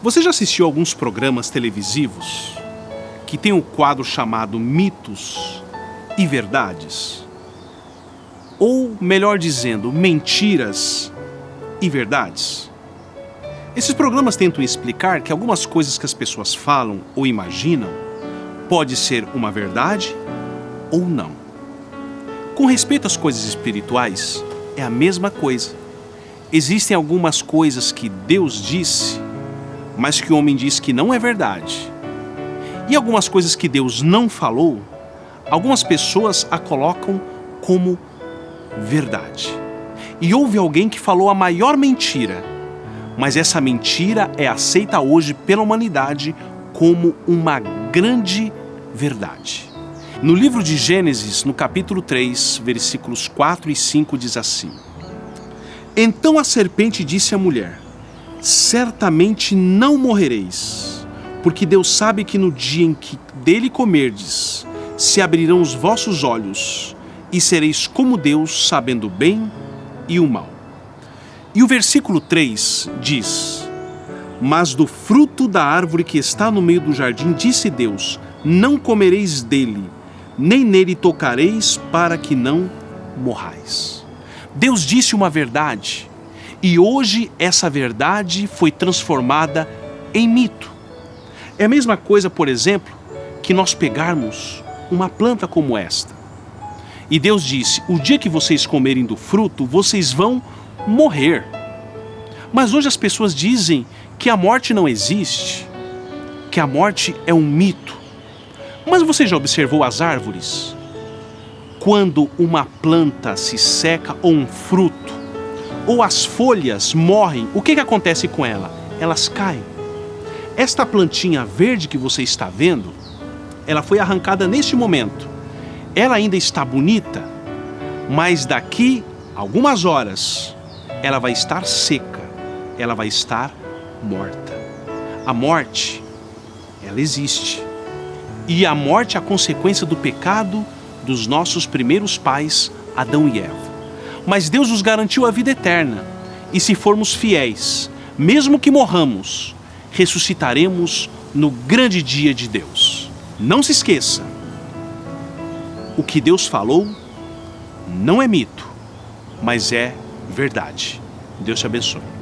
Você já assistiu alguns programas televisivos que tem um quadro chamado Mitos e Verdades? Ou, melhor dizendo, Mentiras e Verdades? Esses programas tentam explicar que algumas coisas que as pessoas falam ou imaginam pode ser uma verdade ou não. Com respeito às coisas espirituais, é a mesma coisa. Existem algumas coisas que Deus disse, mas que o homem diz que não é verdade. E algumas coisas que Deus não falou, algumas pessoas a colocam como verdade. E houve alguém que falou a maior mentira, mas essa mentira é aceita hoje pela humanidade como uma grande verdade. No livro de Gênesis, no capítulo 3, versículos 4 e 5, diz assim: Então a serpente disse à mulher: Certamente não morrereis, porque Deus sabe que no dia em que dele comerdes, se abrirão os vossos olhos, e sereis como Deus, sabendo o bem e o mal. E o versículo 3 diz: Mas do fruto da árvore que está no meio do jardim, disse Deus: Não comereis dele, nem nele tocareis, para que não morrais. Deus disse uma verdade, e hoje essa verdade foi transformada em mito. É a mesma coisa, por exemplo, que nós pegarmos uma planta como esta. E Deus disse: O dia que vocês comerem do fruto, vocês vão morrer. Mas hoje as pessoas dizem que a morte não existe, que a morte é um mito. Mas você já observou as árvores? Quando uma planta se seca ou um fruto, ou as folhas morrem, o que, que acontece com ela? Elas caem. Esta plantinha verde que você está vendo, ela foi arrancada neste momento. Ela ainda está bonita, mas daqui algumas horas ela vai estar seca, ela vai estar morta. A morte, ela existe. E a morte é a consequência do pecado dos nossos primeiros pais, Adão e Eva mas Deus nos garantiu a vida eterna. E se formos fiéis, mesmo que morramos, ressuscitaremos no grande dia de Deus. Não se esqueça, o que Deus falou não é mito, mas é verdade. Deus te abençoe.